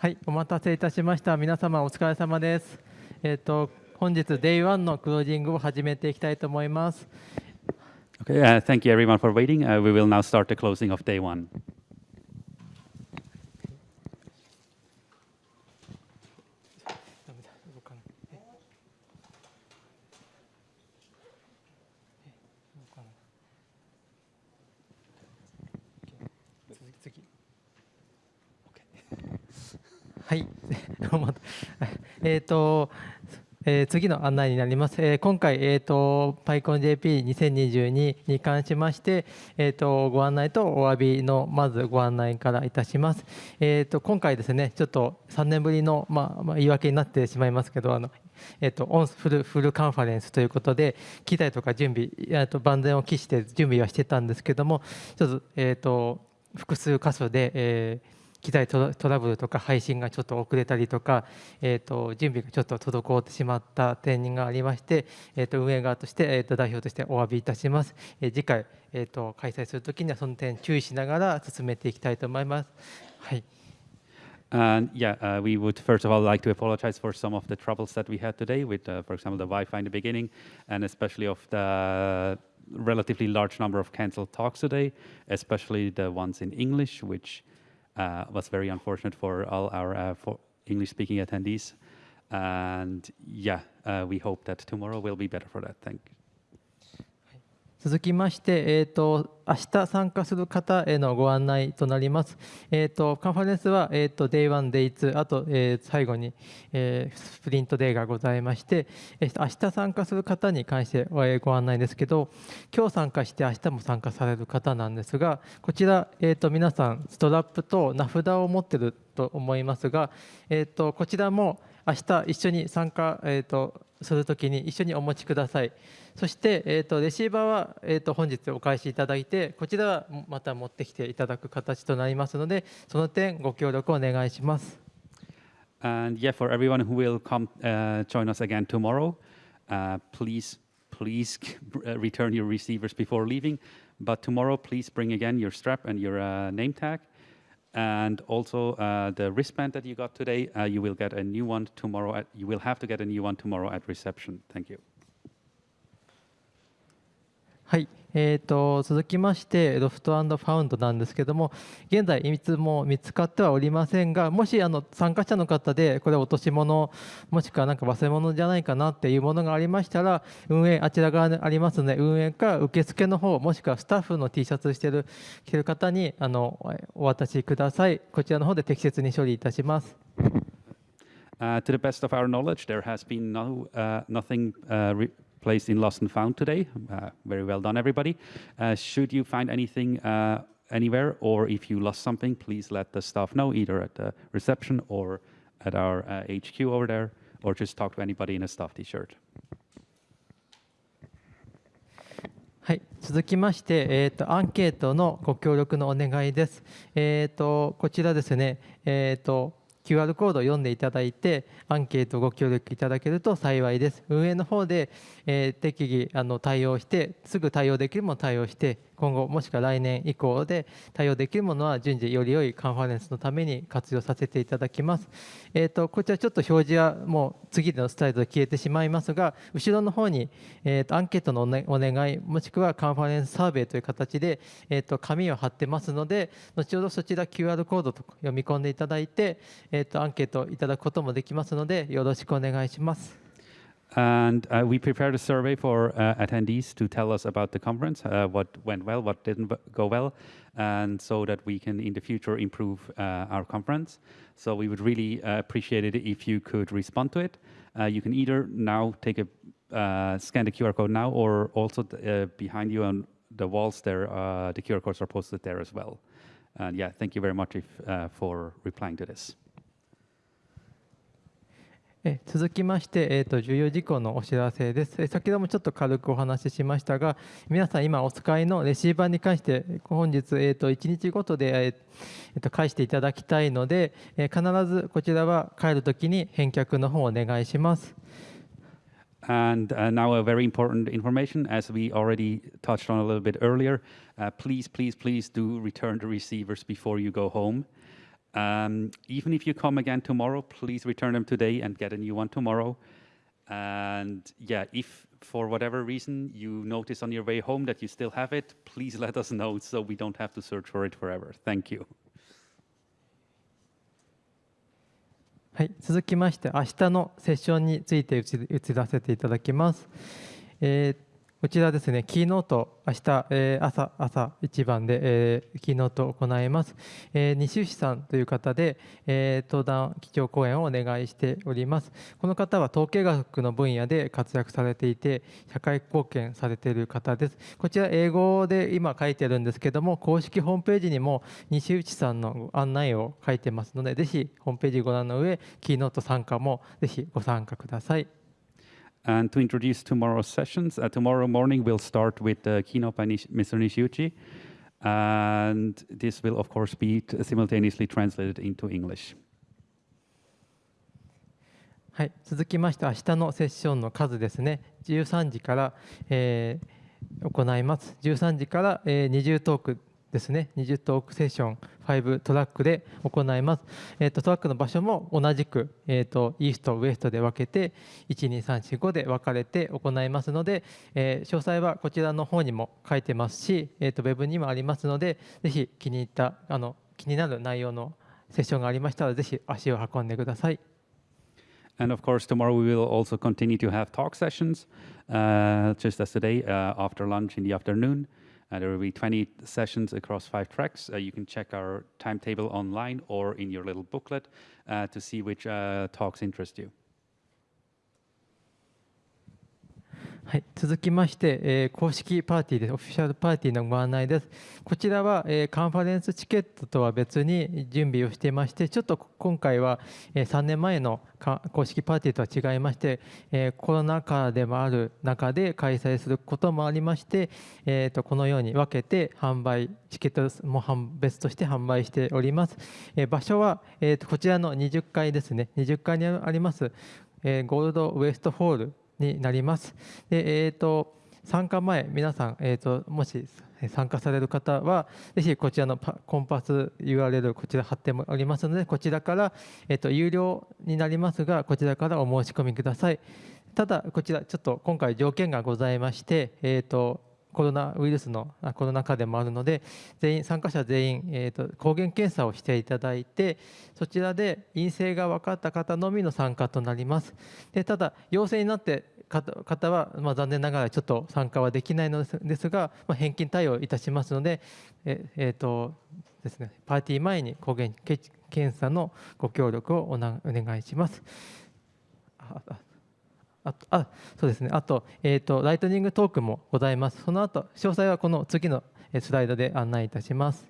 はい、お待たせいたしました。皆様お疲れ様です。えっ、ー、と本日 Day1 のクロージングを始めていきたいと思います。Okay, uh, thank you everyone for waiting. Uh, we will now start the closing of day one. はい。えっと、えー、次の案内になります。えー、今回、えーと、PyConJP2022 に関しまして、えーと、ご案内とお詫びのまずご案内からいたします。えーと、今回ですね、ちょっと3年ぶりの、まあ、まあ、言い訳になってしまいますけど、あのえー、とオンフルフルカンファレンスということで、機材とか準備、えー、と万全を期して準備はしてたんですけども、ちょっと,、えー、と複数箇所で、えー機材トラブルとか配信がちょっと遅れたりとか、えー、と準備がちょっと滞ってしまった点がありまして、えー、と運営側として、えー、と代表としてお詫びいたします。えー、次回、えー、と開催するときにはその点注意しながら進めていきたいと思います。はい And yeah, uh, we would first of all like to apologize for some of the troubles that we had today with, uh, for example, the Wi-Fi in the beginning, and especially of the relatively large number of canceled talks today, especially the ones in English, which uh, was very unfortunate for all our uh, for English-speaking attendees. And yeah, uh, we hope that tomorrow will be better for that. Thank you. 続きまして、えーと、明日参加する方へのご案内となります。えーと、カンファレンスは、えーと、Day1、Day2、あと、えー、最後に、えー、スプリントデーがございまして、えー、明日参加する方に関して、えご案内ですけど、今日参加して明日も参加される方なんですが、こちら、えー、と皆さん、ストラップと名札を持ってると思いますが、えー、とこちらも明日一緒に参加、えー、とするときに一緒にお持ちください。そして、えーと、レシーバーは、えーと、本日お返しいただいて、こちらはまた持ってきていただく形となりますので、その点ご協力お願いします。And yeah, for everyone who will come uh, join us again tomorrow, uh, please, please return your receivers before leaving. But tomorrow, please bring again your strap and your uh, name tag. And also uh, the wristband that you got today, uh, you will get a new one tomorrow. At, you will have to get a new one tomorrow at reception. Thank you. はい、えーと、続きましてロフトファウンドなんですけども現在いつも見つかってはおりませんがもしあの参加者の方でこれ落とし物もしくはなんか忘れ物じゃないかなっていうものがありましたら運営あちら側にありますので運営か受付の方もしくはスタッフの T シャツしてる着てる方にあのお渡しくださいこちらの方で適切に処理いたします。Uh, to the best of our knowledge, there has been no, uh, nothing uh, placed in Lost and Found today. Uh, very well done, everybody. Uh, should you find anything uh, anywhere, or if you lost something, please let the staff know, either at the reception or at our HQ over there, or just talk to anybody in a staff t-shirt. はい、続きまして、えーと、アンケートのご協力のお願いです。えーと、こちらですね、えーと QR コードを読んでいただいてアンケートご協力いただけると幸いです。運営の方で、えー、適宜あの対応してすぐ対応できるもの対応して今後もしくは来年以降で対応できるものは順次より良いカンファレンスのために活用させていただきます。えーと、こちらちょっと表示はもう次のスタイルで消えてしまいますが後ろの方に、えーと、アンケートのお願いもしくはカンファレンスサーベイという形で、えーと、紙を貼ってますので後ほどそちら QR コードと読み込んでいただいて、えー、とアンケートいただくこともできますのでよろしくお願いします。And uh, we prepared a survey for uh, attendees to tell us about the conference, uh, what went well, what didn't go well, and so that we can in the future improve uh, our conference. So we would really uh, appreciate it if you could respond to it. Uh, you can either now take a scan the QR code now, or also behind you on the walls there, the QR codes are posted there as well. And yeah, thank you very much if, for replying to this. え続きまして、えーと、重要事項のお知らせです。先ほどもちょっと軽くお話ししましたが、皆さん今お使いのレシーバーに関して、本日、えーと、1日ごとで、えーと、返していただきたいので、えー、必ずこちらは帰るときに返却の方をお願いします。And uh, now a very important information, as we already touched on a little bit earlier, uh, please, please, please do return the receivers before you go home. Um, even if you come again tomorrow, please return them today and get a new one tomorrow. And yeah, if for whatever reason you notice on your way home that you still have it, please let us know so we don't have to search for it forever. Thank you. はい、続きまして明日のセッションについて移移らせていただきます。えー こちらですね、キーノート、明日、えー朝朝一番で、えーキーノートを行います。えー西内さんという方で、えー登壇基調講演をお願いしております。この方は統計学の分野で活躍されていて、社会貢献されている方です。こちら、英語で今書いてるんですけども、公式ホームページにも西内さんの案内を書いてますので、ぜひホームページご覧の上、キーノート参加もぜひご参加ください。And to introduce tomorrow's sessions, uh, tomorrow morning we'll start with the keynote by Nish- Mr. Nishiuchi. And this will, of course, be t- simultaneously translated into English. はい、続きまして明日のセッションの数ですね13時から、えー行います13時から、えー20トーク ですね。20トークセッション5トラックで行います、えーとトラックの場所も同じく、えーとイーストウエストで分けて12345で分かれて行いますので、えー詳細はこちらの方にも書いてますし、えーとウェブにもありますのでぜひ気に入ったあの気になる内容のセッションがありましたらぜひ足を運んでください。And of course, tomorrow we will also continue to have talk sessions, uh, just as today, uh, after lunch in the afternoon. Uh, there will be 20 sessions across five tracks. Uh, you can check our timetable online or in your little booklet uh, to see which talks interest you. はい、続きまして、えー公式パーティーです。オフィシャルパーティーのご案内です。こちらは、えーカンファレンスチケットとは別に準備をしていまして、ちょっと今回は、えー3年前の公式パーティーとは違いまして、えコロナ禍でもある中で開催することもありまして、えーとこのように分けて販売、チケットも別として販売しております。え場所は、えーとこちらの20階ですね、20階にあります、えゴールドウエストホールになります。で、えー、と参加前、皆さん、えー、ともし参加される方は、ぜひこちらのコンパス URL、こちら貼っておりますので、こちらから、えー、と有料になりますが、こちらからお申し込みください。ただ、こちら、ちょっと今回、条件がございまして、えー、とコロナウイルスのコロナ禍でもあるので、全員参加者全員、えー、と抗原検査をしていただいて、そちらで陰性が分かった方のみの参加となります。でただ、陽性になって方は、まあ、残念ながらちょっと参加はできないのですが、まあ、返金対応いたしますので、ええーとですね、パーティー前に抗原検査のご協力をおなお願いします。あああとあそうですね、あと,、えー、と、ライトニングトークもございます。その後詳細はこの次のスライドで案内いたします。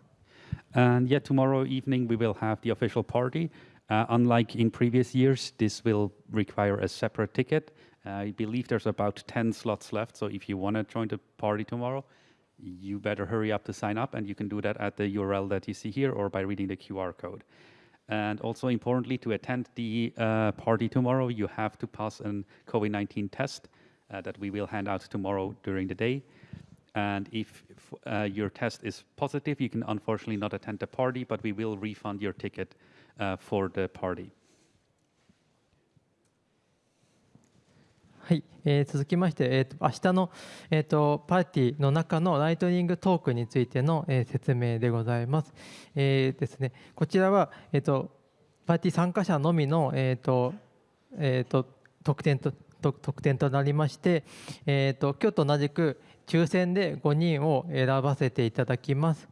And yet, tomorrow evening we will have the official party. Uh, unlike in previous years, this will require a separate ticket. I believe there's about 10 slots left, so if you want to join the party tomorrow, you better hurry up to sign up, and you can do that at the URL that you see here or by reading the QR code. And also importantly, to attend the uh, party tomorrow, you have to pass a COVID 19 test uh, that we will hand out tomorrow during the day. And if uh, your test is positive, you can unfortunately not attend the party, but we will refund your ticket uh, for the party. はい、えー続きまして、えーと明日の、えー、とパーティーの中のライトニングトークについての、えー説明でございます。えーですね、こちらは、えー、とパーティー参加者のみの、えーとえー、と特典と特典となりまして、えー、と今日と同じく抽選で5人を選ばせていただきます。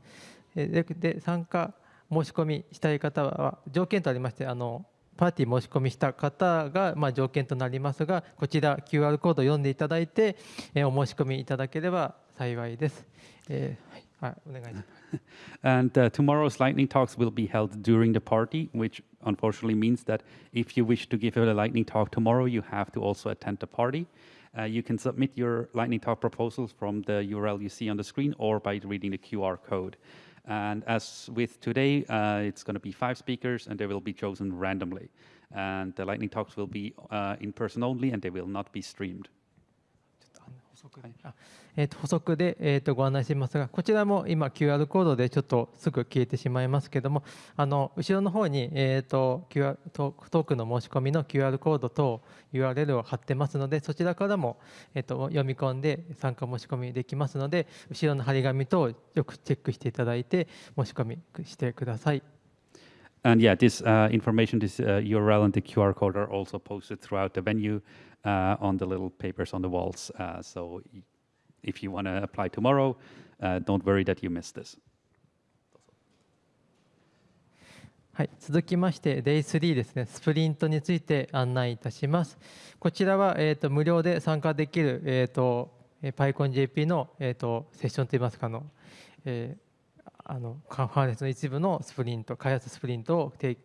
えーで参加申し込みしたい方は条件とありましてあのパーティー申し込みした方が、まあ、条件となりますがこちら QR コードを読んでいただいて、えお申し込みいただければ幸いです。えーはい、はい、お願いします。And uh, tomorrow's lightning talks will be held during the party, which unfortunately means that if you wish to give a lightning talk tomorrow, you have to also attend the party. Uh, you can submit your lightning talk proposals from the URL you see on the screen or by reading the QR code. And as with today, uh, it's going to be five speakers and they will be chosen randomly. And the lightning talks will be uh, in person only and they will not be streamed. えー、と補足で、えー、とご案内しますが、こちらも今 QR コードでちょっとすぐ消えてしまいますけども、あの後ろの方に、えー、と QR トークの申し込みの QR コードと URL を貼ってますので、そちらからも、えー、と読み込んで参加申し込みできますので、後ろの張り紙とよくチェックしていただいて申し込みしてください。And yeah, this uh, information, this uh, URL and the QR code are also posted throughout the venue uh, on the little papers on the walls. Uh, so y- if you want to apply tomorrow, uh, don't worry that you missed this. はい、続きまして Day3 ですね、スプリントについて案内いたします。こちらは、えー、と無料で参加できる、えーとえー、PyConJP の、えー、とセッションといいますかあの、えー あのカンファレンスの一部のスプリント、開発スプリントを提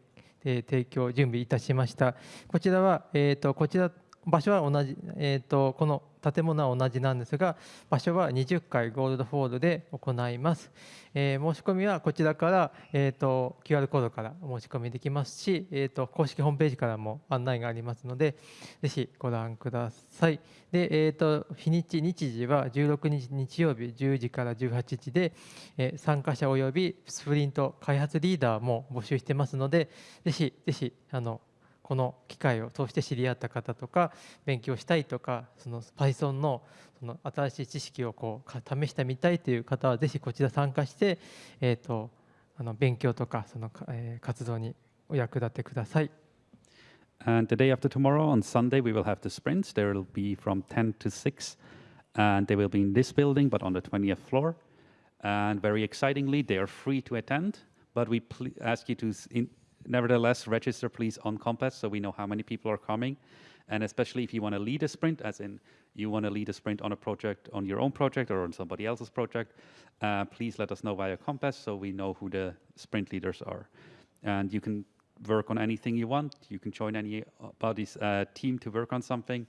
提供、準備いたしました。こちらは、えー、とこちら場所は同じ、えー、とこの建物は同じなんですが、場所は20階ゴールドフォールで行います。えー申し込みはこちらから、えー、と QR コードから申し込みできますし、えー、と公式ホームページからも案内がありますので、ぜひご覧ください。で、えー、と日にち、日時は16日日曜日10時から18時で、えー参加者およびスプリント開発リーダーも募集してますので、ぜひぜひあのこの機会を通して知り合った方とか勉強したいとかその Python のその新しい知識をこう試してみたいという方はぜひこちら参加して、えー、とあの勉強とかその、えー活動にお役立てください。And the day after tomorrow, on Sunday, we will have the sprints. There will be from 10 to 6, and they will be in this building, but on the 20th floor. And very excitingly, they are free to attend, but we ask you to in- nevertheless register, please, on Compass so we know how many people are coming. And especially if you want to lead a sprint, as in you want to lead a sprint on a project, on your own project or on somebody else's project, uh, please let us know via Compass so we know who the sprint leaders are. And you can work on anything you want. You can join anybody's uh, team to work on something,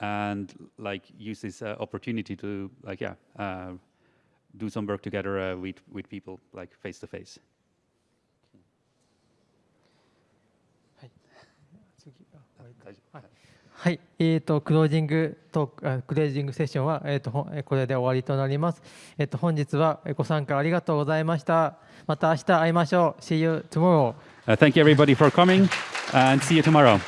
and like use this uh, opportunity to like yeah uh, do some work together uh, with with people like face to face. あはいはい、えー、とクロージングトークあクロージングセッションは、えー、とほんえーこれで終わりとなります。えー、と本日はえーご参加ありがとうございました。また明日会いましょう。See you tomorrow. Uh, thank you everybody for coming, and see you tomorrow.